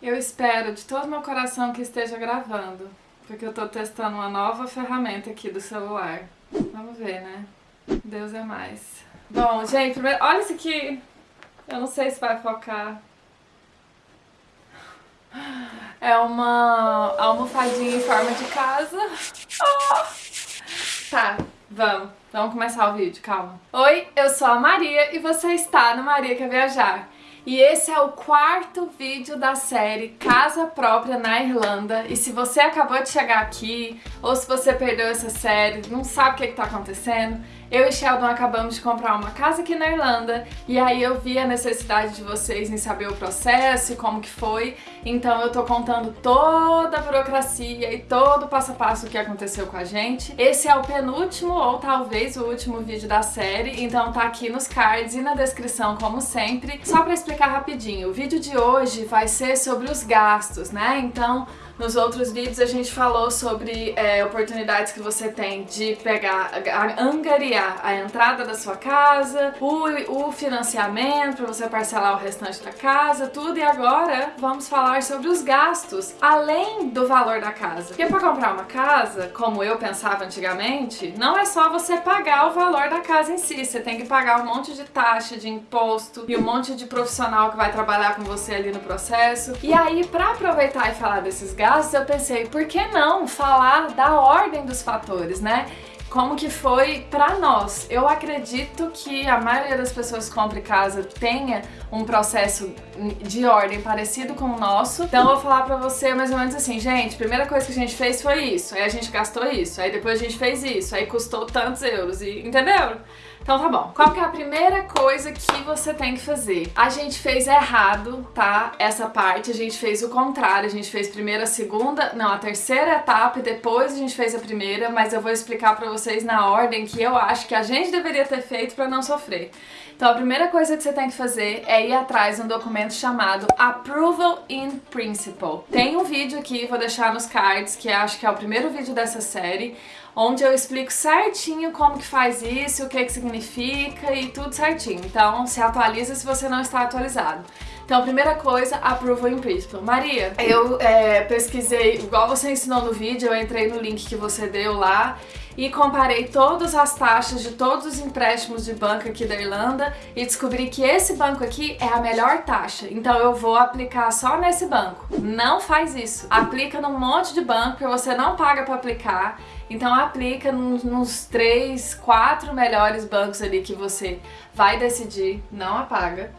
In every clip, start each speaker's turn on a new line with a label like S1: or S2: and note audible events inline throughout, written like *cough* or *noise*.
S1: Eu espero de todo meu coração que esteja gravando, porque eu tô testando uma nova ferramenta aqui do celular. Vamos ver, né? Deus é mais. Bom, gente, primeiro, olha isso aqui. Eu não sei se vai focar. É uma almofadinha em forma de casa. Oh! Tá, vamos. Vamos começar o vídeo, calma. Oi, eu sou a Maria e você está no Maria Quer Viajar. E esse é o quarto vídeo da série Casa Própria na Irlanda. E se você acabou de chegar aqui, ou se você perdeu essa série, não sabe o que está acontecendo, eu e Sheldon acabamos de comprar uma casa aqui na Irlanda e aí eu vi a necessidade de vocês em saber o processo e como que foi, então eu tô contando toda a burocracia e todo o passo a passo que aconteceu com a gente. Esse é o penúltimo ou talvez o último vídeo da série, então tá aqui nos cards e na descrição como sempre. Só pra explicar rapidinho, o vídeo de hoje vai ser sobre os gastos, né? Então nos outros vídeos a gente falou sobre é, oportunidades que você tem de pegar, angariar a entrada da sua casa, o, o financiamento para você parcelar o restante da casa, tudo. E agora vamos falar sobre os gastos, além do valor da casa. Porque para comprar uma casa, como eu pensava antigamente, não é só você pagar o valor da casa em si, você tem que pagar um monte de taxa, de imposto e um monte de profissional que vai trabalhar com você ali no processo. E aí, para aproveitar e falar desses gastos, eu pensei, por que não falar da ordem dos fatores, né? como que foi para nós. Eu acredito que a maioria das pessoas que compram casa tenha um processo de ordem parecido com o nosso. Então eu vou falar pra você mais ou menos assim, gente, primeira coisa que a gente fez foi isso, aí a gente gastou isso, aí depois a gente fez isso, aí custou tantos euros, e entenderam? Então tá bom. Qual que é a primeira coisa que você tem que fazer? A gente fez errado, tá? Essa parte, a gente fez o contrário. A gente fez primeiro a segunda, não, a terceira etapa e depois a gente fez a primeira, mas eu vou explicar pra vocês na ordem que eu acho que a gente deveria ter feito pra não sofrer. Então a primeira coisa que você tem que fazer é ir atrás de um documento chamado Approval in Principle. Tem um vídeo aqui, vou deixar nos cards, que acho que é o primeiro vídeo dessa série, onde eu explico certinho como que faz isso, o que que significa e tudo certinho. Então se atualiza se você não está atualizado. Então, primeira coisa, approval in principle. Maria, eu é, pesquisei, igual você ensinou no vídeo, eu entrei no link que você deu lá e comparei todas as taxas de todos os empréstimos de banco aqui da Irlanda e descobri que esse banco aqui é a melhor taxa. Então eu vou aplicar só nesse banco. Não faz isso. Aplica num monte de banco que você não paga para aplicar então aplica nos, nos três, quatro melhores bancos ali que você vai decidir, não apaga,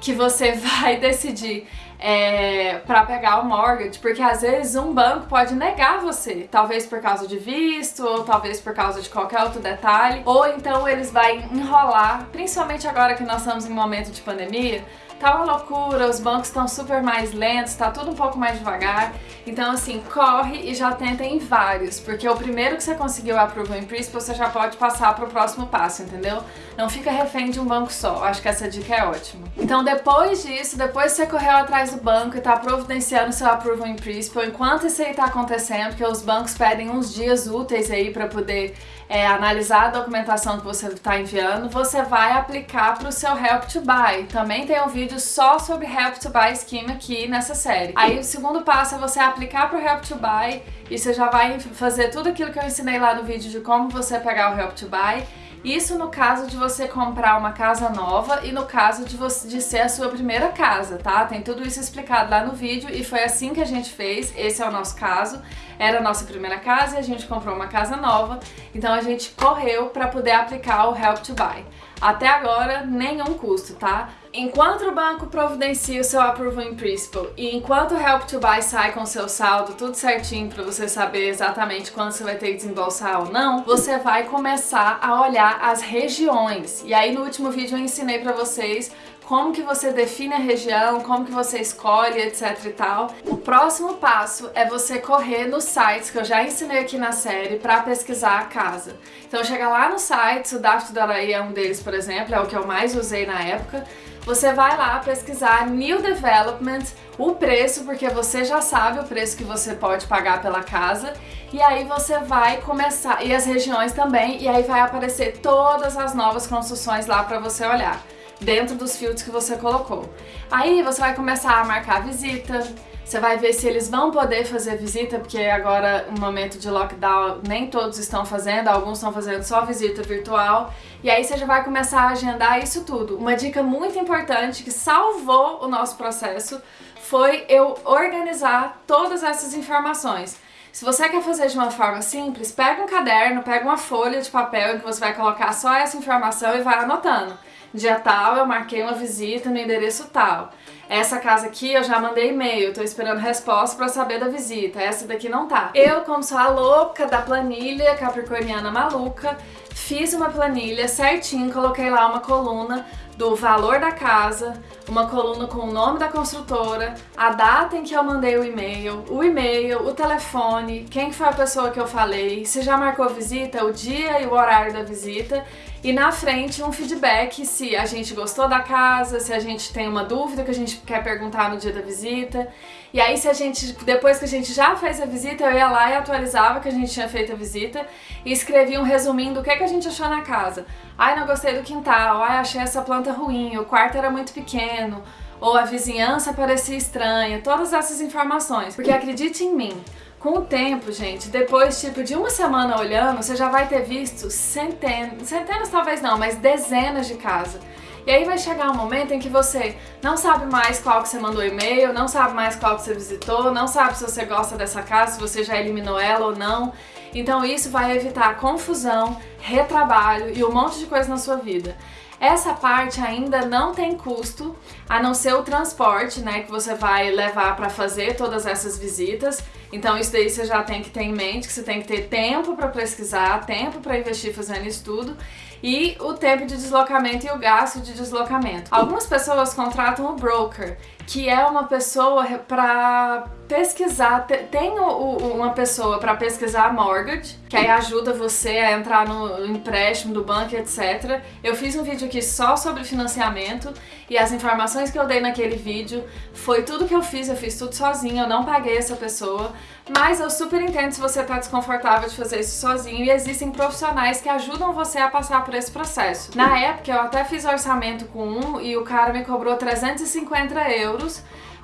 S1: que você *laughs* vai decidir é, para pegar o mortgage, porque às vezes um banco pode negar você, talvez por causa de visto, ou talvez por causa de qualquer outro detalhe, ou então eles vão enrolar, principalmente agora que nós estamos em momento de pandemia, tá uma loucura, os bancos estão super mais lentos, tá tudo um pouco mais devagar. Então, assim, corre e já tenta em vários, porque o primeiro que você conseguiu approval em Principal, você já pode passar pro próximo passo, entendeu? Não fica refém de um banco só, acho que essa dica é ótima. Então, depois disso, depois que você correu atrás do banco e tá providenciando seu approval em Principal, enquanto isso aí tá acontecendo, porque os bancos pedem uns dias úteis aí para poder é, analisar a documentação que você está enviando, você vai aplicar para o seu Help to Buy. Também tem um vídeo só sobre Help to Buy Scheme aqui nessa série. Aí o segundo passo é você aplicar para o Help to Buy e você já vai fazer tudo aquilo que eu ensinei lá no vídeo de como você pegar o Help to Buy isso no caso de você comprar uma casa nova e no caso de, você, de ser a sua primeira casa, tá? Tem tudo isso explicado lá no vídeo e foi assim que a gente fez, esse é o nosso caso. Era a nossa primeira casa e a gente comprou uma casa nova, então a gente correu para poder aplicar o Help to Buy. Até agora, nenhum custo, tá? Enquanto o banco providencia o seu Approval in Principle e enquanto o Help to Buy sai com o seu saldo tudo certinho para você saber exatamente quando você vai ter que desembolsar ou não, você vai começar a olhar as regiões. E aí no último vídeo eu ensinei para vocês como que você define a região, como que você escolhe, etc e tal. O próximo passo é você correr nos sites que eu já ensinei aqui na série para pesquisar a casa. Então chega lá no site, o Daft Dalaí é um deles, por exemplo, é o que eu mais usei na época. Você vai lá pesquisar New Development, o preço, porque você já sabe o preço que você pode pagar pela casa, e aí você vai começar, e as regiões também, e aí vai aparecer todas as novas construções lá para você olhar dentro dos filtros que você colocou. Aí você vai começar a marcar a visita, Você vai ver se eles vão poder fazer visita, porque agora, no momento de lockdown, nem todos estão fazendo, alguns estão fazendo só visita virtual. E aí você já vai começar a agendar isso tudo. Uma dica muito importante que salvou o nosso processo foi eu organizar todas essas informações. Se você quer fazer de uma forma simples, pega um caderno, pega uma folha de papel em que você vai colocar só essa informação e vai anotando. Dia tal eu marquei uma visita no endereço tal. Essa casa aqui eu já mandei e-mail, tô esperando resposta para saber da visita. Essa daqui não tá. Eu, como sou a louca da planilha capricorniana maluca, fiz uma planilha certinho, coloquei lá uma coluna do valor da casa, uma coluna com o nome da construtora, a data em que eu mandei o e-mail, o e-mail, o telefone, quem foi a pessoa que eu falei, se já marcou visita, o dia e o horário da visita e na frente um feedback se a gente gostou da casa, se a gente tem uma dúvida que a gente quer perguntar no dia da visita. E aí se a gente, depois que a gente já fez a visita, eu ia lá e atualizava que a gente tinha feito a visita e escrevia um resuminho do que, que a gente achou na casa. Ai, não gostei do quintal, ai, achei essa planta ruim, o quarto era muito pequeno, ou a vizinhança parecia estranha, todas essas informações. Porque acredite em mim, com o tempo, gente, depois tipo de uma semana olhando, você já vai ter visto centenas, centenas talvez não, mas dezenas de casas. E aí vai chegar um momento em que você não sabe mais qual que você mandou e-mail, não sabe mais qual que você visitou, não sabe se você gosta dessa casa, se você já eliminou ela ou não. Então isso vai evitar confusão, retrabalho e um monte de coisa na sua vida. Essa parte ainda não tem custo, a não ser o transporte, né, que você vai levar para fazer todas essas visitas. Então isso daí você já tem que ter em mente, que você tem que ter tempo para pesquisar, tempo para investir fazendo estudo e o tempo de deslocamento e o gasto de deslocamento. Algumas pessoas contratam o broker, que é uma pessoa para pesquisar, tem uma pessoa para pesquisar a mortgage, que aí ajuda você a entrar no empréstimo do banco, etc. Eu fiz um vídeo aqui só sobre financiamento e as informações que eu dei naquele vídeo foi tudo que eu fiz, eu fiz tudo sozinha, eu não paguei essa pessoa, mas eu super entendo se você tá desconfortável de fazer isso sozinho e existem profissionais que ajudam você a passar por esse processo. Na época eu até fiz orçamento com um e o cara me cobrou 350 euros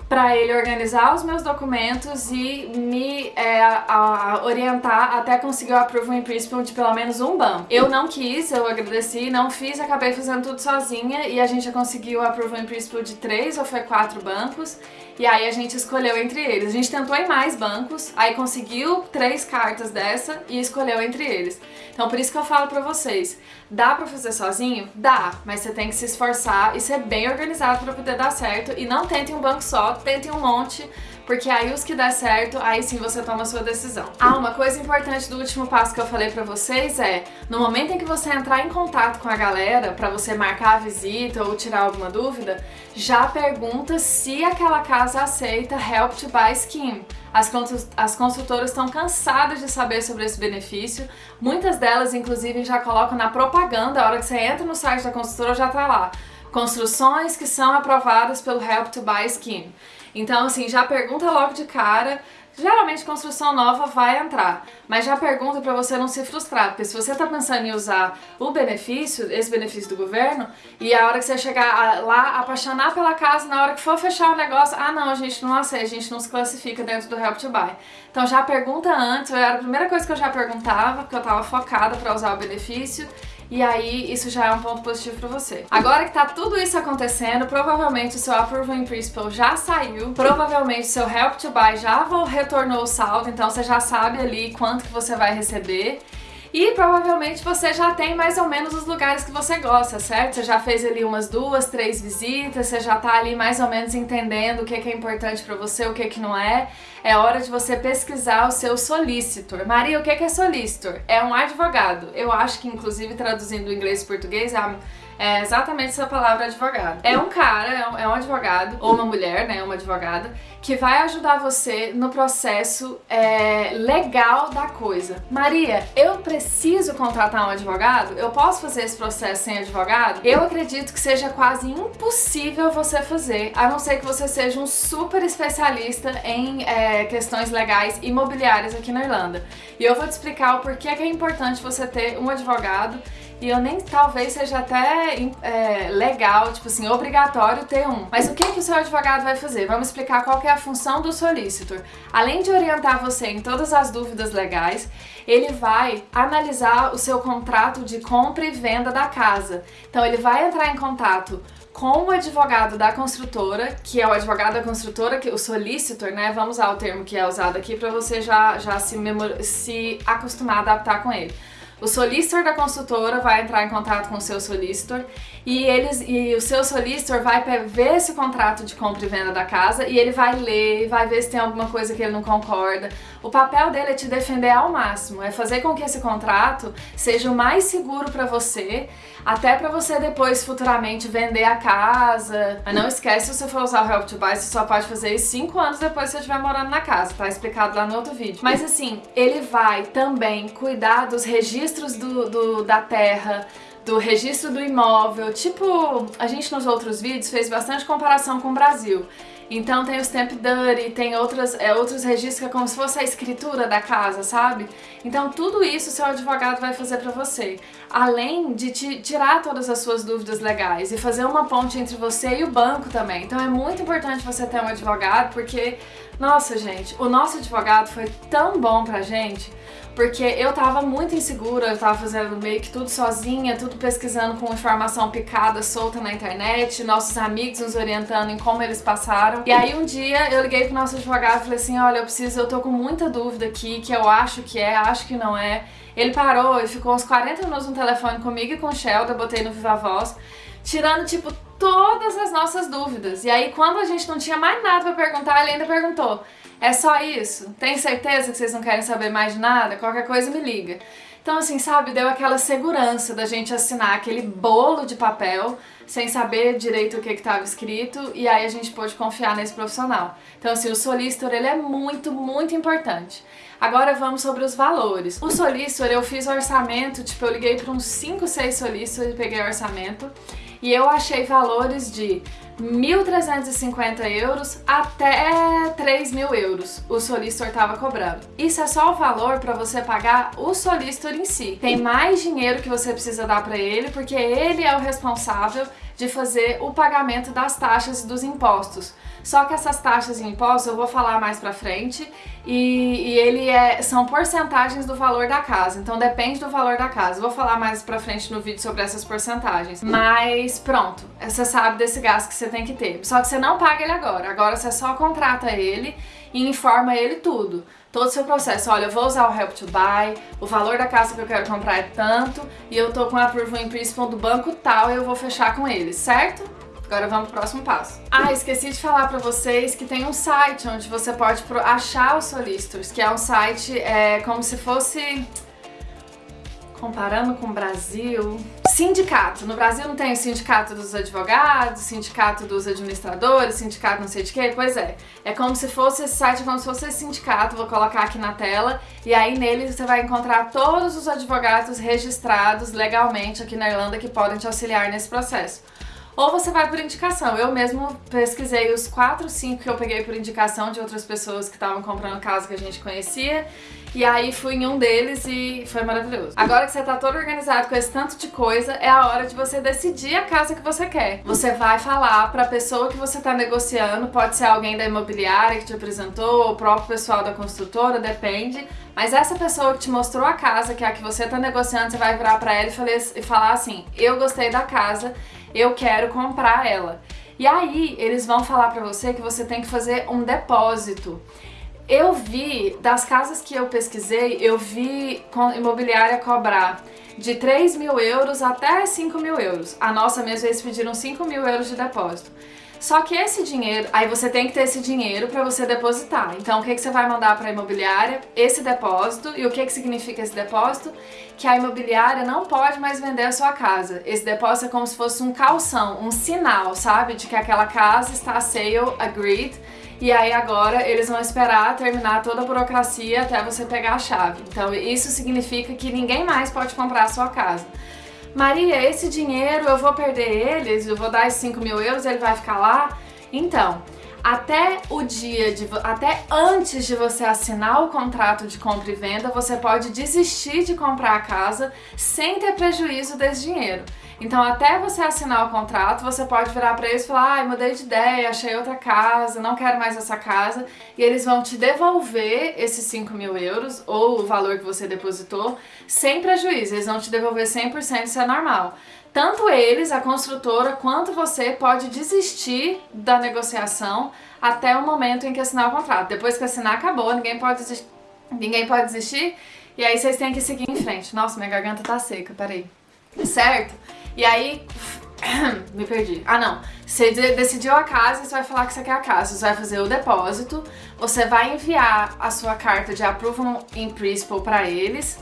S1: para ele organizar os meus documentos e me é, a orientar até conseguir o approval in principle de pelo menos um banco. Eu não quis, eu agradeci, não fiz, acabei fazendo tudo sozinha e a gente já conseguiu o approval in principle de três ou foi quatro bancos e aí a gente escolheu entre eles. A gente tentou em mais bancos, aí conseguiu três cartas dessa e escolheu entre eles. Então por isso que eu falo pra vocês, dá pra fazer sozinho? Dá, mas você tem que se esforçar e ser bem organizado pra poder dar certo e não tente um banco só, tentem um monte, porque aí os que der certo, aí sim você toma a sua decisão. Ah, uma coisa importante do último passo que eu falei pra vocês é, no momento em que você entrar em contato com a galera pra você marcar a visita ou tirar alguma dúvida, já pergunta se aquela casa aceita Help to Buy Scheme. As, as consultoras estão cansadas de saber sobre esse benefício, muitas delas inclusive já colocam na propaganda, a hora que você entra no site da consultora já tá lá, construções que são aprovadas pelo Help to Buy Scheme. Então, assim, já pergunta logo de cara. Geralmente construção nova vai entrar, mas já pergunta para você não se frustrar, porque se você tá pensando em usar o benefício, esse benefício do governo, e a hora que você chegar lá, apaixonar pela casa, na hora que for fechar o negócio, ah não, a gente não aceita, a gente não se classifica dentro do Help to Buy. Então já pergunta antes, era a primeira coisa que eu já perguntava, porque eu tava focada para usar o benefício, e aí isso já é um ponto positivo para você. Agora que tá tudo isso acontecendo, provavelmente o seu Approval in Principle já saiu, provavelmente o seu Help to Buy já retornou o saldo, então você já sabe ali quanto que você vai receber. E provavelmente você já tem mais ou menos os lugares que você gosta, certo? Você já fez ali umas duas, três visitas, você já tá ali mais ou menos entendendo o que é importante para você, o que, que não é. É hora de você pesquisar o seu solicitor. Maria, o que é solicitor? É um advogado. Eu acho que, inclusive, traduzindo do inglês e português, é é exatamente essa palavra advogado. É um cara, é um, é um advogado, ou uma mulher, né, uma advogada, que vai ajudar você no processo é, legal da coisa. Maria, eu preciso contratar um advogado? Eu posso fazer esse processo sem advogado? Eu acredito que seja quase impossível você fazer, a não ser que você seja um super especialista em é, questões legais imobiliárias aqui na Irlanda. E eu vou te explicar o porquê que é importante você ter um advogado e eu nem talvez seja até é, legal, tipo assim, obrigatório ter um. Mas o que, que o seu advogado vai fazer? Vamos explicar qual é a função do solicitor. Além de orientar você em todas as dúvidas legais, ele vai analisar o seu contrato de compra e venda da casa. Então ele vai entrar em contato com o advogado da construtora, que é o advogado da construtora, que o solicitor, né? Vamos usar o termo que é usado aqui para você já, já se, se acostumar a adaptar com ele. O solicitor da consultora vai entrar em contato com o seu solicitor e, eles, e o seu solicitor vai ver esse contrato de compra e venda da casa e ele vai ler, vai ver se tem alguma coisa que ele não concorda. O papel dele é te defender ao máximo, é fazer com que esse contrato seja o mais seguro para você, até para você depois futuramente vender a casa. Mas não esquece, se você for usar o Help to Buy, você só pode fazer isso 5 anos depois que você estiver morando na casa, tá explicado lá no outro vídeo. Mas assim, ele vai também cuidar dos registros do, do da terra, do registro do imóvel. Tipo, a gente nos outros vídeos fez bastante comparação com o Brasil. Então tem o stamp duty, tem outras, é, outros registros que é como se fosse a escritura da casa, sabe? Então tudo isso seu advogado vai fazer para você. Além de te tirar todas as suas dúvidas legais e fazer uma ponte entre você e o banco também. Então é muito importante você ter um advogado porque, nossa gente, o nosso advogado foi tão bom pra gente porque eu tava muito insegura, eu tava fazendo meio que tudo sozinha, tudo pesquisando com informação picada, solta na internet, nossos amigos nos orientando em como eles passaram. E aí um dia eu liguei pro nosso advogado e falei assim, olha, eu preciso, eu tô com muita dúvida aqui, que eu acho que é, acho que não é. Ele parou e ficou uns 40 minutos no telefone comigo e com o Sheldon, eu botei no Viva Voz, tirando, tipo, todas as nossas dúvidas. E aí, quando a gente não tinha mais nada pra perguntar, ele ainda perguntou, é só isso? Tem certeza que vocês não querem saber mais de nada? Qualquer coisa me liga. Então, assim, sabe, deu aquela segurança da gente assinar aquele bolo de papel sem saber direito o que estava escrito e aí a gente pôde confiar nesse profissional. Então, assim, o solicitor, ele é muito, muito importante. Agora vamos sobre os valores. O solicitor, eu fiz orçamento, tipo, eu liguei para uns 5, 6 solicitors e peguei orçamento e eu achei valores de 1.350 euros até 3.000 euros o solicitor estava cobrando. Isso é só o valor para você pagar o solicitor em si. Tem mais dinheiro que você precisa dar para ele porque ele é o responsável de fazer o pagamento das taxas e dos impostos. Só que essas taxas e impostos eu vou falar mais pra frente e, e ele é, são porcentagens do valor da casa, então depende do valor da casa. Vou falar mais pra frente no vídeo sobre essas porcentagens. Mas pronto, você sabe desse gasto que você tem que ter. Só que você não paga ele agora, agora você só contrata ele e informa ele tudo todo o seu processo. Olha, eu vou usar o Help to Buy, o valor da casa que eu quero comprar é tanto, e eu tô com a approval in principle do banco tal e eu vou fechar com eles, certo? Agora vamos pro próximo passo. Ah, esqueci de falar pra vocês que tem um site onde você pode achar os solicitors, que é um site é, como se fosse comparando com o Brasil, sindicato. No Brasil não tem o sindicato dos advogados, sindicato dos administradores, sindicato não sei de quê, pois é. É como se fosse esse site, é como se fosse esse sindicato, vou colocar aqui na tela, e aí nele você vai encontrar todos os advogados registrados legalmente aqui na Irlanda que podem te auxiliar nesse processo ou você vai por indicação. Eu mesmo pesquisei os 4, 5 que eu peguei por indicação de outras pessoas que estavam comprando casa que a gente conhecia e aí fui em um deles e foi maravilhoso. Agora que você tá todo organizado com esse tanto de coisa, é a hora de você decidir a casa que você quer. Você vai falar pra pessoa que você tá negociando, pode ser alguém da imobiliária que te apresentou, ou o próprio pessoal da construtora, depende. Mas essa pessoa que te mostrou a casa, que é a que você tá negociando, você vai virar pra ela e falar assim, eu gostei da casa, eu quero comprar ela. E aí eles vão falar pra você que você tem que fazer um depósito. Eu vi, das casas que eu pesquisei, eu vi imobiliária cobrar de 3 mil euros até 5 mil euros. A nossa mesmo, eles pediram 5 mil euros de depósito. Só que esse dinheiro, aí você tem que ter esse dinheiro para você depositar. Então o que, que você vai mandar para a imobiliária? Esse depósito. E o que, que significa esse depósito? Que a imobiliária não pode mais vender a sua casa. Esse depósito é como se fosse um calção, um sinal, sabe? De que aquela casa está sale agreed. E aí agora eles vão esperar terminar toda a burocracia até você pegar a chave. Então isso significa que ninguém mais pode comprar a sua casa. Maria, esse dinheiro eu vou perder eles, eu vou dar esses 5 mil euros, ele vai ficar lá? Então, até o dia de até antes de você assinar o contrato de compra e venda, você pode desistir de comprar a casa sem ter prejuízo desse dinheiro. Então, até você assinar o contrato, você pode virar para eles e falar: ai, ah, mudei de ideia, achei outra casa, não quero mais essa casa. E eles vão te devolver esses 5 mil euros ou o valor que você depositou sem prejuízo. Eles vão te devolver 100%, isso é normal. Tanto eles, a construtora, quanto você pode desistir da negociação até o momento em que assinar o contrato. Depois que assinar, acabou, ninguém pode desistir. Ninguém pode desistir e aí vocês têm que seguir em frente. Nossa, minha garganta tá seca, peraí. Certo? E aí, *clears throat* me perdi. Ah, não. Você decidiu a casa, você vai falar que você quer a casa. Você vai fazer o depósito, você vai enviar a sua carta de approval in principle para eles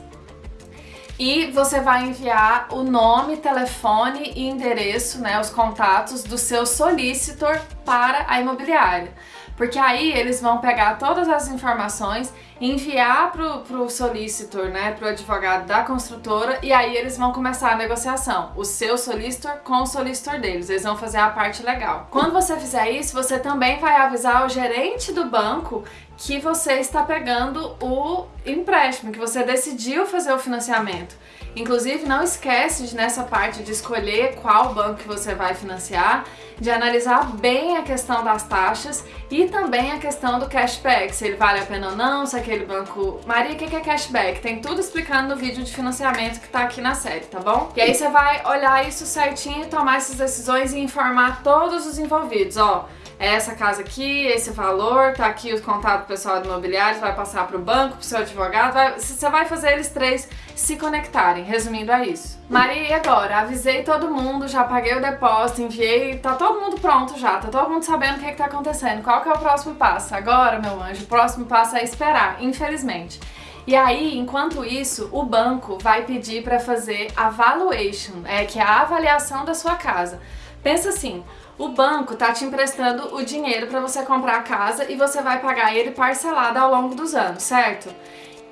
S1: e você vai enviar o nome, telefone e endereço, né, os contatos do seu solicitor para a imobiliária. Porque aí eles vão pegar todas as informações, enviar pro, pro solicitor, né, pro advogado da construtora, e aí eles vão começar a negociação. O seu solicitor com o solicitor deles. Eles vão fazer a parte legal. Quando você fizer isso, você também vai avisar o gerente do banco que você está pegando o empréstimo, que você decidiu fazer o financiamento. Inclusive, não esquece de, nessa parte de escolher qual banco que você vai financiar, de analisar bem a questão das taxas e também a questão do cashback, se ele vale a pena ou não, se aquele banco... Maria, o que é cashback? Tem tudo explicando no vídeo de financiamento que tá aqui na série, tá bom? E aí você vai olhar isso certinho, tomar essas decisões e informar todos os envolvidos, ó é essa casa aqui, esse valor, tá aqui o contato pessoal do imobiliário, vai passar pro banco, pro seu advogado, vai, você vai fazer eles três se conectarem, resumindo é isso. Maria, e agora? Avisei todo mundo, já paguei o depósito, enviei, tá todo mundo pronto já, tá todo mundo sabendo o que, é que tá acontecendo. Qual que é o próximo passo? Agora, meu anjo, o próximo passo é esperar, infelizmente. E aí, enquanto isso, o banco vai pedir para fazer a valuation, é, que é a avaliação da sua casa. Pensa assim, o banco tá te emprestando o dinheiro para você comprar a casa e você vai pagar ele parcelado ao longo dos anos, certo?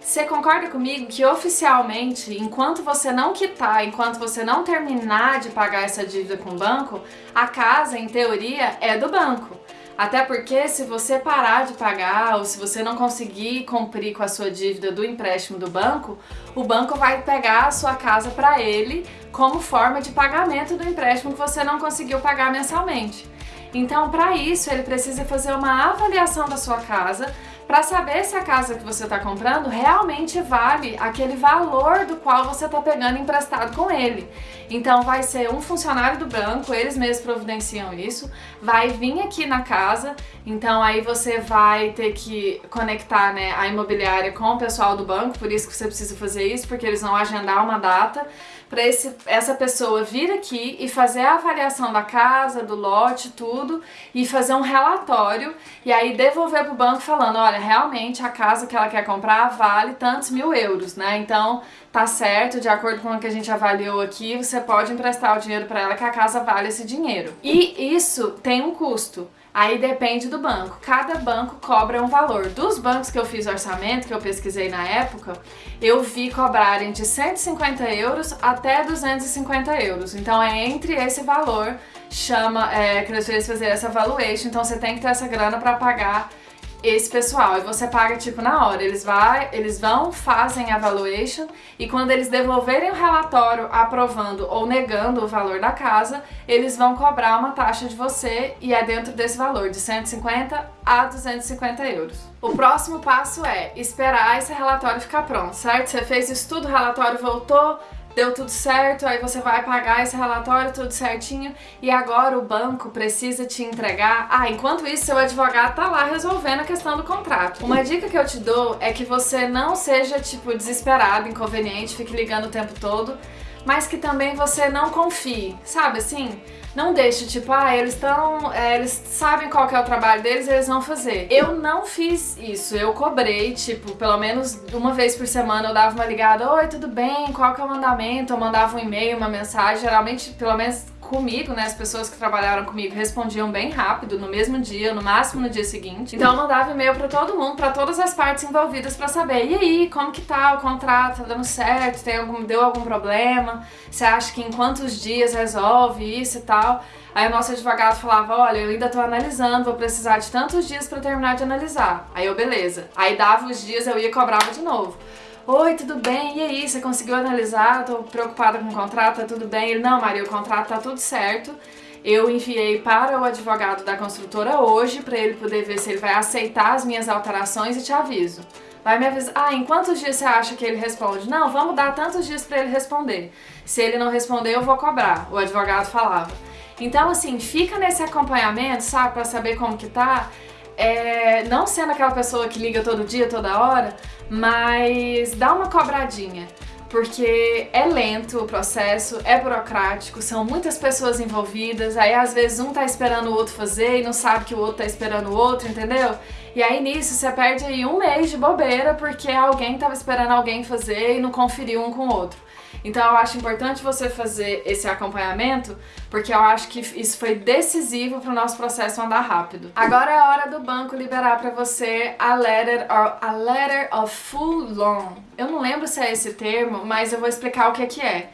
S1: Você concorda comigo que oficialmente, enquanto você não quitar, enquanto você não terminar de pagar essa dívida com o banco, a casa, em teoria, é do banco. Até porque se você parar de pagar ou se você não conseguir cumprir com a sua dívida do empréstimo do banco, o banco vai pegar a sua casa para ele como forma de pagamento do empréstimo que você não conseguiu pagar mensalmente. Então, para isso, ele precisa fazer uma avaliação da sua casa para saber se a casa que você está comprando realmente vale aquele valor do qual você está pegando emprestado com ele. Então vai ser um funcionário do banco, eles mesmos providenciam isso, vai vir aqui na casa, então aí você vai ter que conectar né, a imobiliária com o pessoal do banco, por isso que você precisa fazer isso, porque eles vão agendar uma data para essa pessoa vir aqui e fazer a avaliação da casa, do lote, tudo, e fazer um relatório e aí devolver para o banco falando, olha, realmente a casa que ela quer comprar vale tantos mil euros, né? Então tá certo, de acordo com o que a gente avaliou aqui, você pode emprestar o dinheiro para ela que a casa vale esse dinheiro. E isso tem um custo. Aí depende do banco. Cada banco cobra um valor. Dos bancos que eu fiz orçamento, que eu pesquisei na época, eu vi cobrarem de 150 euros até 250 euros. Então é entre esse valor, chama, é, que eles fazer essa valuation. Então você tem que ter essa grana para pagar esse pessoal. E você paga tipo na hora. Eles, vai, eles vão, fazem a valuation e quando eles devolverem o relatório aprovando ou negando o valor da casa, eles vão cobrar uma taxa de você e é dentro desse valor, de 150 a 250 euros. O próximo passo é esperar esse relatório ficar pronto, certo? Você fez isso tudo, o relatório voltou, deu tudo certo, aí você vai pagar esse relatório tudo certinho e agora o banco precisa te entregar. Ah, enquanto isso, seu advogado tá lá resolvendo a questão do contrato. Uma dica que eu te dou é que você não seja, tipo, desesperado, inconveniente, fique ligando o tempo todo, mas que também você não confie, sabe assim? Não deixe, tipo, ah, eles estão. É, eles sabem qual é o trabalho deles, eles vão fazer. Eu não fiz isso, eu cobrei, tipo, pelo menos uma vez por semana eu dava uma ligada, oi, tudo bem? Qual que é o mandamento? Eu mandava um e-mail, uma mensagem, geralmente, pelo menos comigo, né, as pessoas que trabalharam comigo respondiam bem rápido, no mesmo dia, no máximo no dia seguinte. Então eu mandava e-mail para todo mundo, para todas as partes envolvidas para saber, e aí, como que tá o contrato, tá dando certo, tem algum, deu algum problema, você acha que em quantos dias resolve isso e tal. Aí o nosso advogado falava, olha, eu ainda tô analisando, vou precisar de tantos dias para terminar de analisar. Aí eu, beleza. Aí dava os dias, eu ia e cobrava de novo. Oi, tudo bem? E aí, você conseguiu analisar? Tô preocupada com o contrato, tá tudo bem? Ele, não, Maria, o contrato tá tudo certo. Eu enviei para o advogado da construtora hoje para ele poder ver se ele vai aceitar as minhas alterações e te aviso. Vai me avisar. Ah, em quantos dias você acha que ele responde? Não, vamos dar tantos dias para ele responder. Se ele não responder, eu vou cobrar. O advogado falava. Então, assim, fica nesse acompanhamento, sabe, para saber como que tá é, não sendo aquela pessoa que liga todo dia, toda hora, mas dá uma cobradinha. Porque é lento o processo, é burocrático, são muitas pessoas envolvidas, aí às vezes um tá esperando o outro fazer e não sabe que o outro tá esperando o outro, entendeu? E aí nisso você perde aí um mês de bobeira porque alguém tava esperando alguém fazer e não conferiu um com o outro. Então eu acho importante você fazer esse acompanhamento, porque eu acho que isso foi decisivo para o nosso processo andar rápido. Agora é a hora do banco liberar para você a letter, a letter of full loan. Eu não lembro se é esse termo, mas eu vou explicar o que é que é.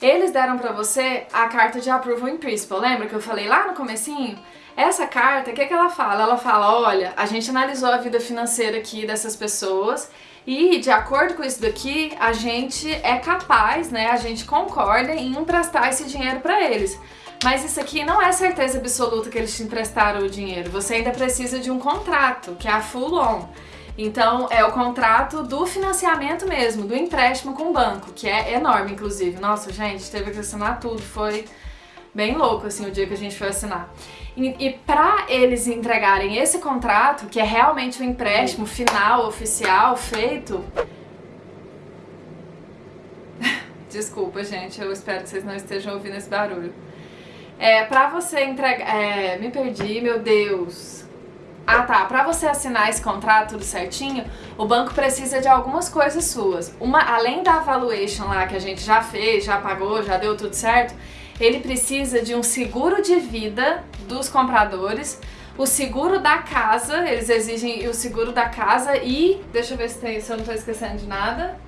S1: Eles deram para você a carta de approval in principle, lembra que eu falei lá no comecinho? Essa carta, o que, que ela fala? Ela fala, olha, a gente analisou a vida financeira aqui dessas pessoas e de acordo com isso daqui, a gente é capaz, né, a gente concorda em emprestar esse dinheiro para eles. Mas isso aqui não é certeza absoluta que eles te emprestaram o dinheiro. Você ainda precisa de um contrato, que é a full loan. Então, é o contrato do financiamento mesmo, do empréstimo com o banco, que é enorme, inclusive. Nossa, gente, teve que assinar tudo, foi bem louco, assim, o dia que a gente foi assinar. E, e para eles entregarem esse contrato, que é realmente o um empréstimo final, oficial, feito... *laughs* Desculpa, gente, eu espero que vocês não estejam ouvindo esse barulho. É, pra você entregar... É, me perdi, meu Deus... Ah tá, pra você assinar esse contrato tudo certinho, o banco precisa de algumas coisas suas. Uma, além da valuation lá que a gente já fez, já pagou, já deu tudo certo, ele precisa de um seguro de vida dos compradores, o seguro da casa, eles exigem o seguro da casa e, deixa eu ver se, tem, se eu não estou esquecendo de nada.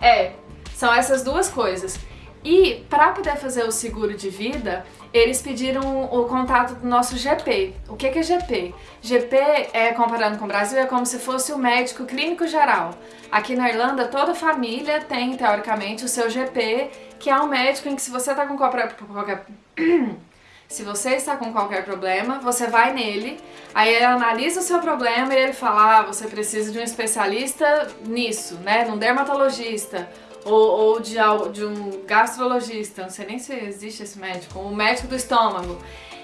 S1: É, são essas duas coisas. E para poder fazer o seguro de vida, eles pediram o contato do nosso GP. O que é GP? GP, é, comparando com o Brasil, é como se fosse o médico clínico geral. Aqui na Irlanda, toda família tem, teoricamente, o seu GP, que é um médico em que se você está com qualquer... *clears throat* Se você está com qualquer problema, você vai nele, aí ele analisa o seu problema e ele fala, ah, você precisa de um especialista nisso, né, num dermatologista, ou, ou de, de um gastrologista, não sei nem se existe esse médico, um médico do estômago.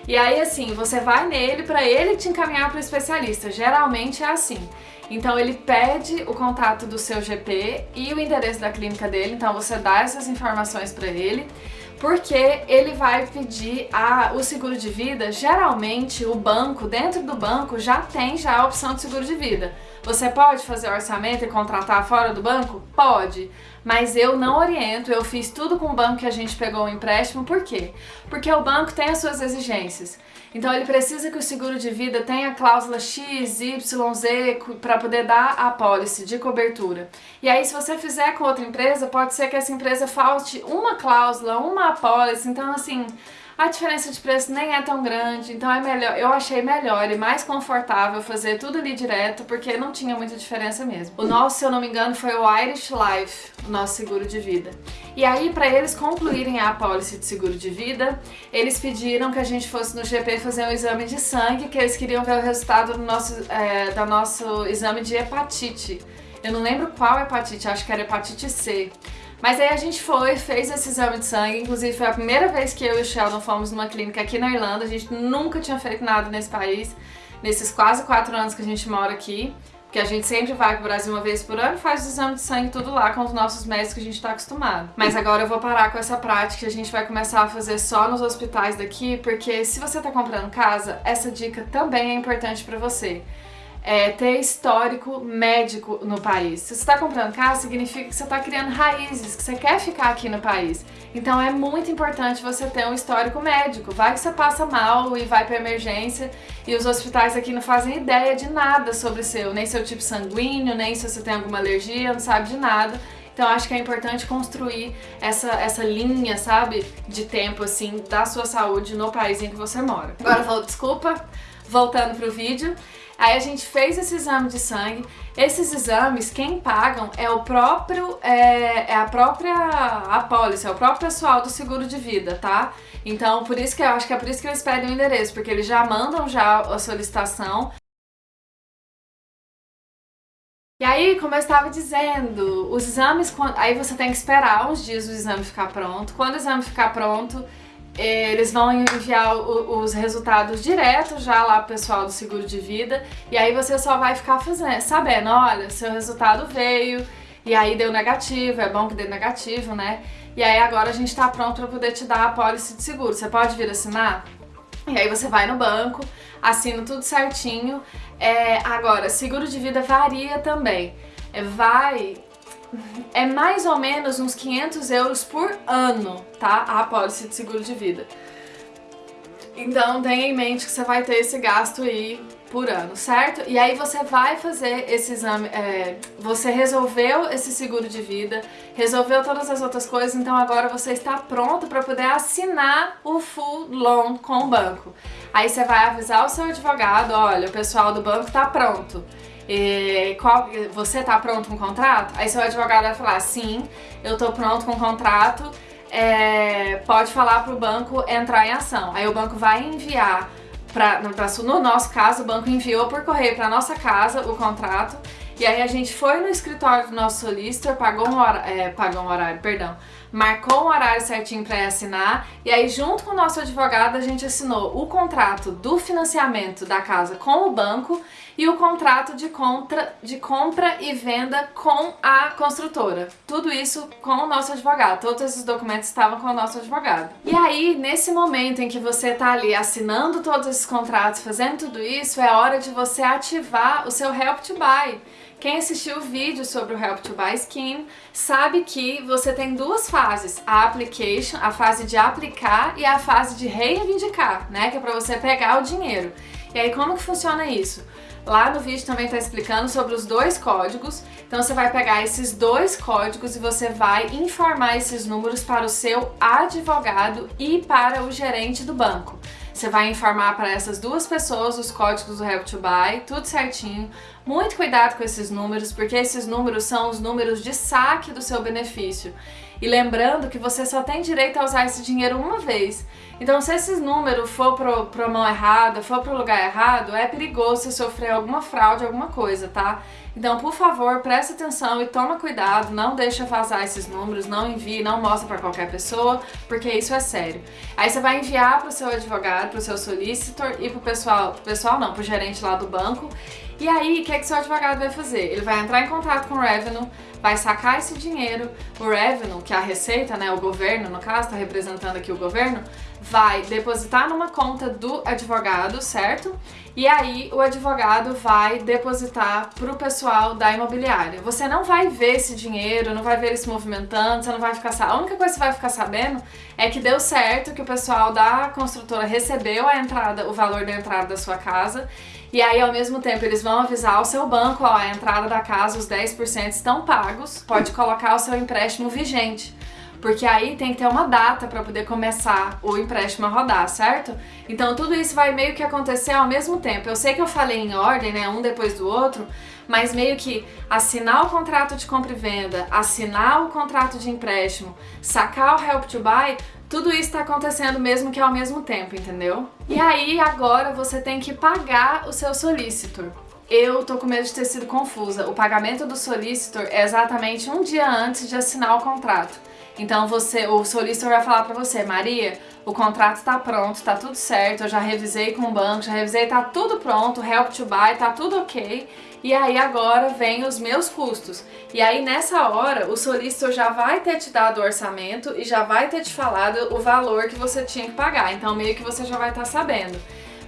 S1: E aí, assim, você vai nele para ele te encaminhar para o especialista. Geralmente é assim. Então ele pede o contato do seu GP e o endereço da clínica dele, então você dá essas informações para ele, porque ele vai pedir a, o seguro de vida, geralmente o banco, dentro do banco, já tem já a opção de seguro de vida. Você pode fazer orçamento e contratar fora do banco? Pode, mas eu não oriento, eu fiz tudo com o banco que a gente pegou o empréstimo, por quê? Porque o banco tem as suas exigências. Então ele precisa que o seguro de vida tenha cláusula X, Y, Z para poder dar a pólice de cobertura. E aí se você fizer com outra empresa, pode ser que essa empresa falte uma cláusula, uma apólice, então assim, a diferença de preço nem é tão grande, então é melhor, eu achei melhor e mais confortável fazer tudo ali direto, porque não tinha muita diferença mesmo. O nosso, se eu não me engano, foi o Irish Life, o nosso seguro de vida. E aí, para eles concluírem a apólice de seguro de vida, eles pediram que a gente fosse no GP fazer um exame de sangue, que eles queriam ver o resultado do nosso, é, do nosso exame de hepatite. Eu não lembro qual hepatite, acho que era hepatite C. Mas aí a gente foi, fez esse exame de sangue, inclusive foi a primeira vez que eu e o Sheldon fomos numa clínica aqui na Irlanda, a gente nunca tinha feito nada nesse país, nesses quase quatro anos que a gente mora aqui, porque a gente sempre vai pro Brasil uma vez por ano e faz o exame de sangue tudo lá com os nossos médicos que a gente tá acostumado. Mas agora eu vou parar com essa prática, a gente vai começar a fazer só nos hospitais daqui, porque se você tá comprando casa, essa dica também é importante pra você. É, ter histórico médico no país. Se você está comprando casa, significa que você está criando raízes, que você quer ficar aqui no país. Então é muito importante você ter um histórico médico. Vai que você passa mal e vai para emergência e os hospitais aqui não fazem ideia de nada sobre seu, nem seu tipo sanguíneo, nem se você tem alguma alergia, não sabe de nada. Então acho que é importante construir essa, essa linha, sabe, de tempo, assim, da sua saúde no país em que você mora. Agora vou, desculpa, voltando pro vídeo. Aí a gente fez esse exame de sangue. Esses exames, quem pagam é o próprio, é, é a própria apólice, é o próprio pessoal do seguro de vida, tá? Então, por isso que eu acho que é por isso que eles pedem o endereço, porque eles já mandam já a solicitação e aí, como eu estava dizendo, os exames, aí você tem que esperar uns dias o exame ficar pronto. Quando o exame ficar pronto, eles vão enviar os resultados direto já lá pro pessoal do seguro de vida e aí você só vai ficar fazendo, sabendo, olha, seu resultado veio e aí deu negativo, é bom que dê negativo, né? E aí agora a gente tá pronto para poder te dar a pólice de seguro. Você pode vir assinar? E aí você vai no banco, assina tudo certinho. É, agora, seguro de vida varia também. É, vai... É mais ou menos uns 500 euros por ano, tá? A apólice de seguro de vida. Então tenha em mente que você vai ter esse gasto aí por ano, certo? E aí você vai fazer esse exame, é, você resolveu esse seguro de vida, resolveu todas as outras coisas, então agora você está pronto para poder assinar o full loan com o banco. Aí você vai avisar o seu advogado, olha, o pessoal do banco está pronto. E qual, você está pronto com o contrato? Aí seu advogado vai falar, sim, eu estou pronto com o contrato, é, pode falar para o banco entrar em ação. Aí o banco vai enviar pra, no nosso caso, o banco enviou por correio para nossa casa o contrato e aí a gente foi no escritório do nosso solicitor, pagou um é, pagou um horário, perdão, marcou um horário certinho para assinar e aí junto com o nosso advogado a gente assinou o contrato do financiamento da casa com o banco e o contrato de, contra, de compra e venda com a construtora. Tudo isso com o nosso advogado, todos esses documentos estavam com o nosso advogado. E aí, nesse momento em que você está ali assinando todos esses contratos, fazendo tudo isso, é hora de você ativar o seu Help to Buy. Quem assistiu o vídeo sobre o Help to Buy Scheme sabe que você tem duas fases, a application, a fase de aplicar e a fase de reivindicar, né, que é para você pegar o dinheiro. E aí como que funciona isso? Lá no vídeo também está explicando sobre os dois códigos, então você vai pegar esses dois códigos e você vai informar esses números para o seu advogado e para o gerente do banco. Você vai informar para essas duas pessoas os códigos do Help to Buy, tudo certinho. Muito cuidado com esses números, porque esses números são os números de saque do seu benefício. E lembrando que você só tem direito a usar esse dinheiro uma vez. Então se esse número for para a mão errada, for para o lugar errado, é perigoso você sofrer alguma fraude, alguma coisa, tá? Então, por favor, preste atenção e toma cuidado, não deixa vazar esses números, não envie, não mostra para qualquer pessoa, porque isso é sério. Aí você vai enviar para o seu advogado, para o seu solicitor e para o pessoal, pro pessoal não, para o gerente lá do banco, e aí, o que, é que seu advogado vai fazer? Ele vai entrar em contato com o Revenue, vai sacar esse dinheiro, o Revenue, que é a Receita, né, o governo, no caso, está representando aqui o governo, vai depositar numa conta do advogado, certo? E aí o advogado vai depositar para o pessoal da imobiliária. Você não vai ver esse dinheiro, não vai ver ele se movimentando, você não vai ficar A única coisa que você vai ficar sabendo é que deu certo, que o pessoal da construtora recebeu a entrada, o valor da entrada da sua casa e aí, ao mesmo tempo, eles vão avisar o seu banco, ó, a entrada da casa, os 10% estão pagos, pode colocar o seu empréstimo vigente porque aí tem que ter uma data para poder começar o empréstimo a rodar, certo? Então tudo isso vai meio que acontecer ao mesmo tempo. Eu sei que eu falei em ordem, né, um depois do outro, mas meio que assinar o contrato de compra e venda, assinar o contrato de empréstimo, sacar o Help to Buy, tudo isso está acontecendo mesmo que ao mesmo tempo, entendeu? E aí agora você tem que pagar o seu solicitor. Eu tô com medo de ter sido confusa. O pagamento do solicitor é exatamente um dia antes de assinar o contrato. Então você, o solicitor vai falar pra você, Maria, o contrato tá pronto, tá tudo certo, eu já revisei com o banco, já revisei, tá tudo pronto, help to buy, tá tudo ok. E aí agora vem os meus custos. E aí nessa hora o solicitor já vai ter te dado o orçamento e já vai ter te falado o valor que você tinha que pagar. Então meio que você já vai estar tá sabendo.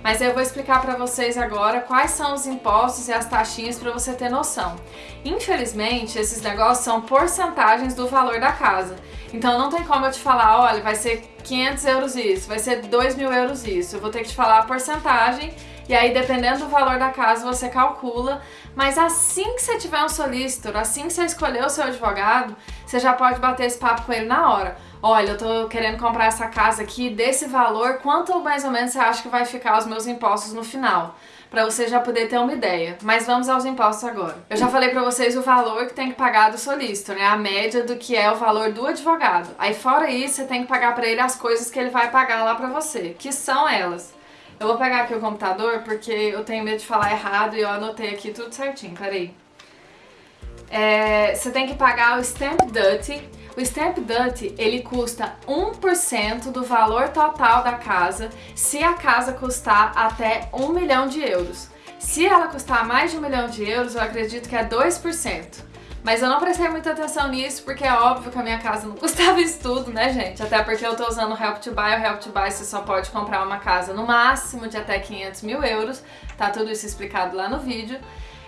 S1: Mas eu vou explicar para vocês agora quais são os impostos e as taxinhas para você ter noção. Infelizmente, esses negócios são porcentagens do valor da casa. Então não tem como eu te falar, olha, vai ser 500 euros isso, vai ser 2 mil euros isso. Eu vou ter que te falar a porcentagem e aí, dependendo do valor da casa, você calcula. Mas assim que você tiver um solicitor, assim que você escolher o seu advogado, você já pode bater esse papo com ele na hora. Olha, eu tô querendo comprar essa casa aqui desse valor, quanto mais ou menos você acha que vai ficar os meus impostos no final? Pra você já poder ter uma ideia. Mas vamos aos impostos agora. Eu já falei pra vocês o valor que tem que pagar do solicitor, né? A média do que é o valor do advogado. Aí fora isso, você tem que pagar pra ele as coisas que ele vai pagar lá pra você, que são elas eu vou pegar aqui o computador porque eu tenho medo de falar errado e eu anotei aqui tudo certinho, peraí. É, você tem que pagar o Stamp Duty. O Stamp Duty, ele custa 1% do valor total da casa se a casa custar até 1 milhão de euros. Se ela custar mais de 1 milhão de euros, eu acredito que é 2%. Mas eu não prestei muita atenção nisso porque é óbvio que a minha casa não *laughs* custava isso tudo, né, gente? Até porque eu tô usando o Help to Buy. O Help to Buy você só pode comprar uma casa no máximo de até 500 mil euros. Tá tudo isso explicado lá no vídeo.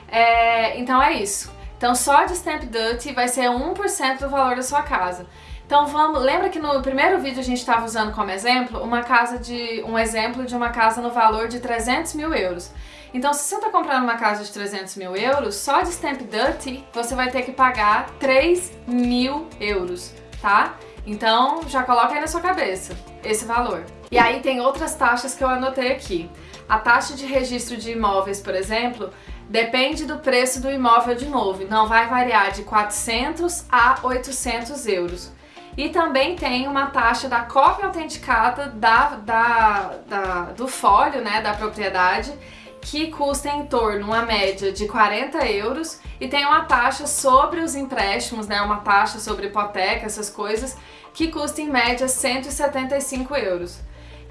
S1: É, então é isso. Então só de Stamp Duty vai ser 1% do valor da sua casa. Então vamos, lembra que no primeiro vídeo a gente estava usando como exemplo uma casa de um exemplo de uma casa no valor de 300 mil euros. Então, se você está comprando uma casa de 300 mil euros, só de Stamp Duty você vai ter que pagar 3 mil euros, tá? Então, já coloca aí na sua cabeça esse valor. E aí tem outras taxas que eu anotei aqui. A taxa de registro de imóveis, por exemplo, depende do preço do imóvel de novo. Então, vai variar de 400 a 800 euros. E também tem uma taxa da cópia autenticada da, da, da, do folho, né, da propriedade, que custa em torno, uma média de 40 euros e tem uma taxa sobre os empréstimos, né, uma taxa sobre hipoteca, essas coisas, que custa em média 175 euros.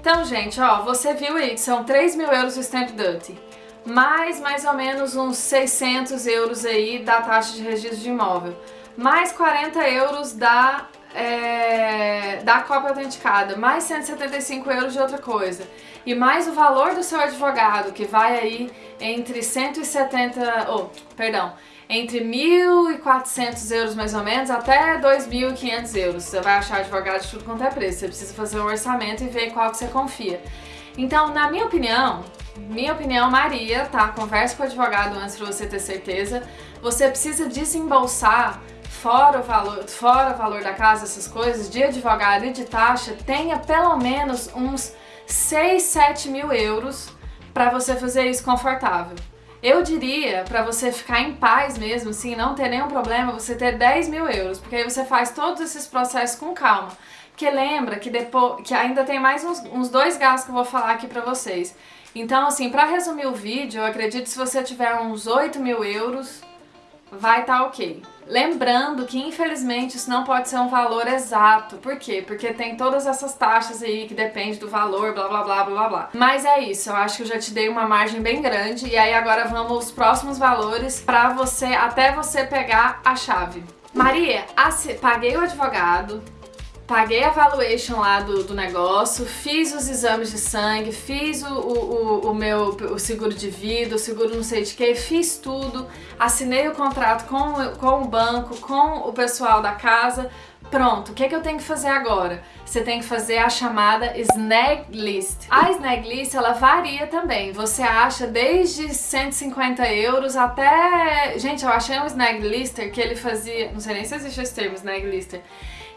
S1: Então, gente, ó, você viu aí que são 3 mil euros o Stamp Duty, mais mais ou menos uns 600 euros aí da taxa de registro de imóvel, mais 40 euros da é, da cópia autenticada, mais 175 euros de outra coisa, e mais o valor do seu advogado, que vai aí entre 170, oh, perdão, entre 1.400 euros mais ou menos até 2.500 euros. Você vai achar advogado de tudo quanto é preço, você precisa fazer um orçamento e ver qual que você confia. Então, na minha opinião, minha opinião, Maria, tá? Converse com o advogado antes pra você ter certeza. Você precisa desembolsar fora o valor, fora o valor da casa, essas coisas, de advogado e de taxa, tenha pelo menos uns 6, 7 mil euros para você fazer isso confortável. Eu diria, para você ficar em paz mesmo, assim, não ter nenhum problema, você ter 10 mil euros, porque aí você faz todos esses processos com calma. Porque lembra que depois que ainda tem mais uns, uns dois gastos que eu vou falar aqui pra vocês. Então, assim, para resumir o vídeo, eu acredito que se você tiver uns 8 mil euros, vai estar tá ok. Lembrando que infelizmente isso não pode ser um valor exato. Por quê? Porque tem todas essas taxas aí que depende do valor, blá blá blá blá blá Mas é isso, eu acho que eu já te dei uma margem bem grande e aí agora vamos aos próximos valores pra você, até você pegar a chave. Maria, paguei o advogado, paguei a valuation lá do, do negócio, fiz os exames de sangue, fiz o, o, o meu o seguro de vida, o seguro não sei de que, fiz tudo, assinei o contrato com, com o banco, com o pessoal da casa, Pronto, o que, é que eu tenho que fazer agora? Você tem que fazer a chamada Snag List. A Snag List, ela varia também. Você acha desde 150 euros até... Gente, eu achei um Snag Lister que ele fazia... Não sei nem se existe esse termo, Snag Lister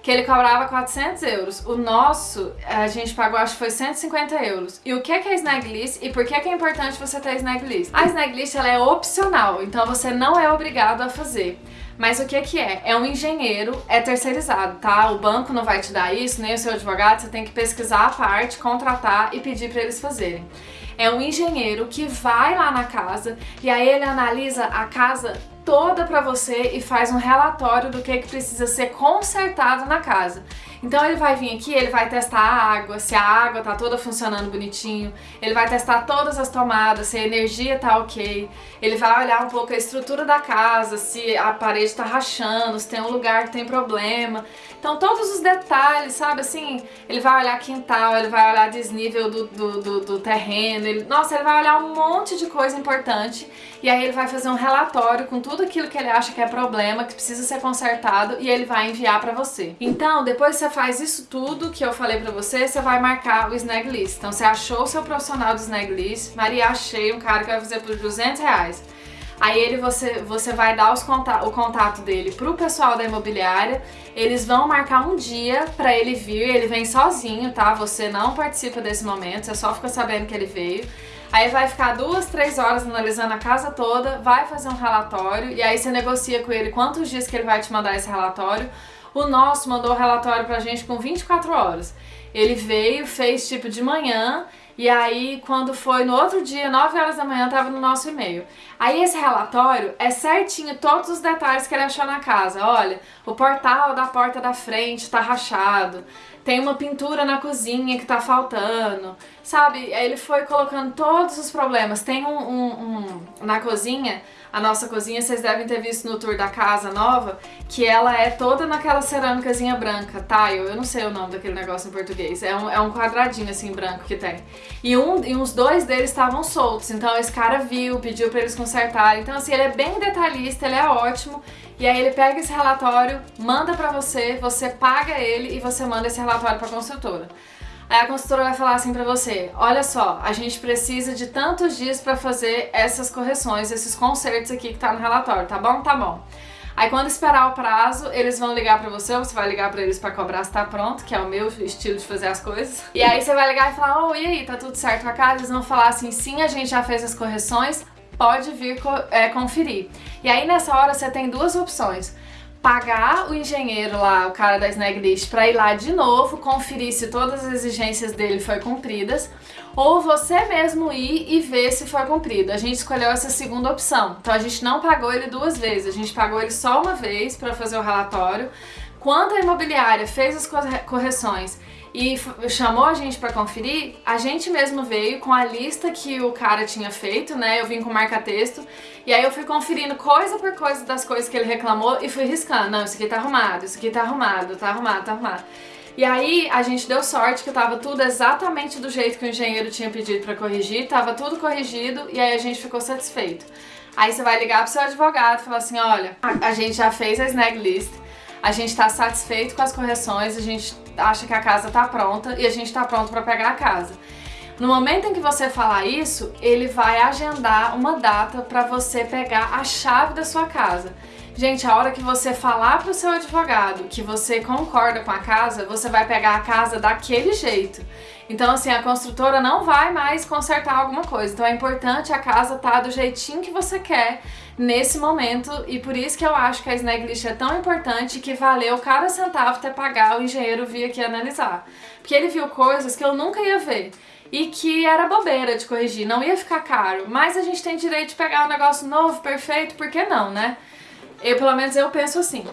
S1: que ele cobrava 400 euros. O nosso, a gente pagou, acho que foi 150 euros. E o que é, que é Snag List e por que é, que é importante você ter Snag List? A Snag List ela é opcional, então você não é obrigado a fazer. Mas o que que é? É um engenheiro, é terceirizado, tá? O banco não vai te dar isso, nem o seu advogado, você tem que pesquisar a parte, contratar e pedir para eles fazerem. É um engenheiro que vai lá na casa e aí ele analisa a casa toda para você e faz um relatório do que, que precisa ser consertado na casa. Então ele vai vir aqui, ele vai testar a água, se a água tá toda funcionando bonitinho, ele vai testar todas as tomadas, se a energia tá ok, ele vai olhar um pouco a estrutura da casa, se a parede tá rachando, se tem um lugar que tem problema. Então todos os detalhes, sabe, assim, ele vai olhar quintal, ele vai olhar desnível do, do, do, do terreno, ele, nossa, ele vai olhar um monte de coisa importante e aí ele vai fazer um relatório com tudo aquilo que ele acha que é problema, que precisa ser consertado e ele vai enviar pra você. Então, depois você faz isso tudo que eu falei pra você, você vai marcar o snag list. Então, você achou o seu profissional do snag list, Maria, achei um cara que vai fazer por 200 reais. Aí ele você, você vai dar os contato, o contato dele pro pessoal da imobiliária, eles vão marcar um dia pra ele vir, ele vem sozinho, tá? Você não participa desse momento, você só fica sabendo que ele veio. Aí vai ficar duas, três horas analisando a casa toda, vai fazer um relatório e aí você negocia com ele quantos dias que ele vai te mandar esse relatório. O nosso mandou o relatório pra gente com 24 horas. Ele veio, fez tipo de manhã e aí, quando foi no outro dia, 9 horas da manhã, tava no nosso e-mail. Aí esse relatório é certinho todos os detalhes que ele achou na casa. Olha, o portal da porta da frente tá rachado, tem uma pintura na cozinha que tá faltando, sabe? Ele foi colocando todos os problemas. Tem um, um, um, na cozinha, a nossa cozinha, vocês devem ter visto no tour da casa nova, que ela é toda naquela cerâmicazinha branca, tile, eu não sei o nome daquele negócio em português, é um, é um quadradinho assim branco que tem. E, um, e uns dois deles estavam soltos, então esse cara viu, pediu pra eles consertarem, então assim, ele é bem detalhista, ele é ótimo, e aí ele pega esse relatório, manda pra você, você paga ele e você manda esse relatório pra construtora. Aí a consultora vai falar assim pra você, olha só, a gente precisa de tantos dias pra fazer essas correções, esses consertos aqui que tá no relatório, tá bom? Tá bom. Aí quando esperar o prazo, eles vão ligar pra você, ou você vai ligar pra eles pra cobrar se tá pronto, que é o meu estilo de fazer as coisas. E aí você vai ligar e falar, oh, e aí, tá tudo certo com a casa? Eles vão falar assim, sim, a gente já fez as correções, pode vir é, conferir. E aí nessa hora você tem duas opções pagar o engenheiro lá, o cara da Snag List, para ir lá de novo, conferir se todas as exigências dele foram cumpridas, ou você mesmo ir e ver se foi cumprido. A gente escolheu essa segunda opção. Então a gente não pagou ele duas vezes, a gente pagou ele só uma vez para fazer o relatório. Quando a imobiliária fez as correções e chamou a gente para conferir, a gente mesmo veio com a lista que o cara tinha feito, né? Eu vim com marca-texto e aí eu fui conferindo coisa por coisa das coisas que ele reclamou e fui riscando. Não, isso aqui tá arrumado, isso aqui tá arrumado, tá arrumado, tá arrumado. E aí a gente deu sorte que tava tudo exatamente do jeito que o engenheiro tinha pedido para corrigir, tava tudo corrigido e aí a gente ficou satisfeito. Aí você vai ligar pro seu advogado e falar assim, olha, a gente já fez a snag list, a gente tá satisfeito com as correções, a gente acha que a casa tá pronta e a gente tá pronto para pegar a casa. No momento em que você falar isso, ele vai agendar uma data para você pegar a chave da sua casa. Gente, a hora que você falar pro seu advogado que você concorda com a casa, você vai pegar a casa daquele jeito. Então, assim, a construtora não vai mais consertar alguma coisa. Então é importante a casa estar tá do jeitinho que você quer nesse momento e por isso que eu acho que a snag list é tão importante que valeu cada centavo ter pagar o engenheiro vir aqui analisar. Porque ele viu coisas que eu nunca ia ver e que era bobeira de corrigir, não ia ficar caro, mas a gente tem direito de pegar um negócio novo, perfeito, por que não, né? Eu, pelo menos eu penso assim.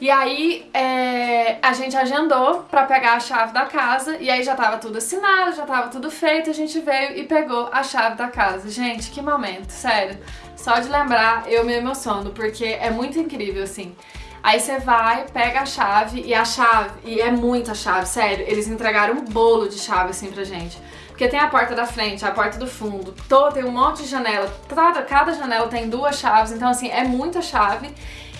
S1: E aí é, a gente agendou pra pegar a chave da casa e aí já tava tudo assinado, já tava tudo feito, a gente veio e pegou a chave da casa. Gente, que momento, sério. Só de lembrar eu me emociono, porque é muito incrível assim. Aí você vai, pega a chave e a chave, e é muita chave, sério, eles entregaram um bolo de chave assim pra gente. Porque tem a porta da frente, a porta do fundo, todo, tem um monte de janela, cada, cada janela tem duas chaves, então assim, é muita chave.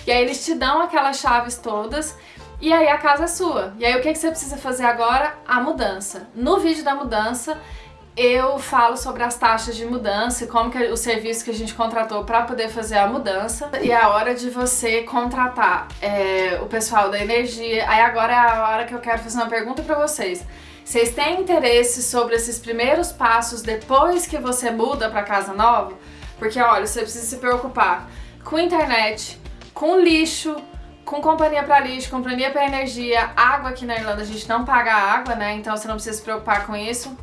S1: E aí eles te dão aquelas chaves todas e aí a casa é sua. E aí o que, que você precisa fazer agora? A mudança. No vídeo da mudança eu falo sobre as taxas de mudança e como que o serviço que a gente contratou para poder fazer a mudança e é a hora de você contratar é, o pessoal da energia. Aí agora é a hora que eu quero fazer uma pergunta para vocês. Vocês têm interesse sobre esses primeiros passos depois que você muda para casa nova? Porque olha, você precisa se preocupar com internet, com lixo, com companhia para lixo, companhia para energia, água aqui na Irlanda a gente não paga água, né? Então você não precisa se preocupar com isso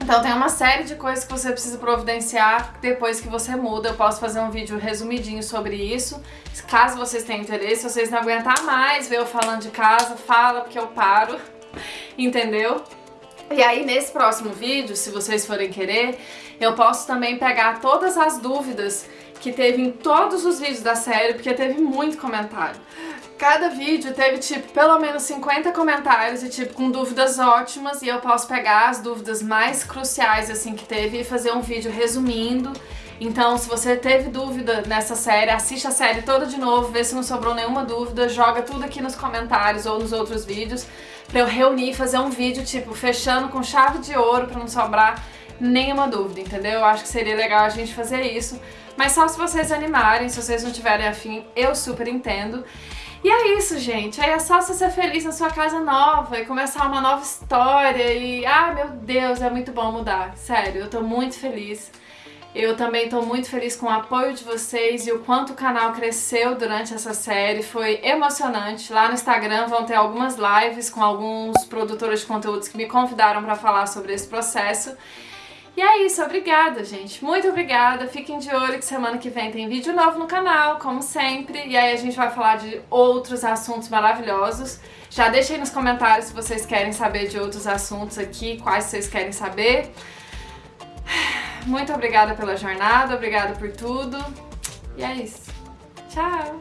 S1: Então tem uma série de coisas que você precisa providenciar depois que você muda. Eu posso fazer um vídeo resumidinho sobre isso. Caso vocês tenham interesse, se vocês não aguentar mais ver eu falando de casa, fala porque eu paro, *laughs* entendeu? E aí nesse próximo vídeo, se vocês forem querer, eu posso também pegar todas as dúvidas que teve em todos os vídeos da série, porque teve muito comentário. Cada vídeo teve, tipo, pelo menos 50 comentários e, tipo, com dúvidas ótimas e eu posso pegar as dúvidas mais cruciais, assim, que teve e fazer um vídeo resumindo. Então, se você teve dúvida nessa série, assiste a série toda de novo, vê se não sobrou nenhuma dúvida, joga tudo aqui nos comentários ou nos outros vídeos pra eu reunir e fazer um vídeo, tipo, fechando com chave de ouro pra não sobrar nenhuma dúvida, entendeu? Eu acho que seria legal a gente fazer isso. Mas só se vocês animarem, se vocês não tiverem afim, eu super entendo. E é isso, gente. Aí é só você ser feliz na sua casa nova e começar uma nova história e... Ah, meu Deus, é muito bom mudar. Sério, eu tô muito feliz. Eu também tô muito feliz com o apoio de vocês e o quanto o canal cresceu durante essa série. Foi emocionante. Lá no Instagram vão ter algumas lives com alguns produtores de conteúdos que me convidaram para falar sobre esse processo. E é isso, obrigada, gente. Muito obrigada. Fiquem de olho que semana que vem tem vídeo novo no canal, como sempre. E aí a gente vai falar de outros assuntos maravilhosos. Já deixem nos comentários se vocês querem saber de outros assuntos aqui, quais vocês querem saber. Muito obrigada pela jornada, obrigada por tudo. E é isso. Tchau!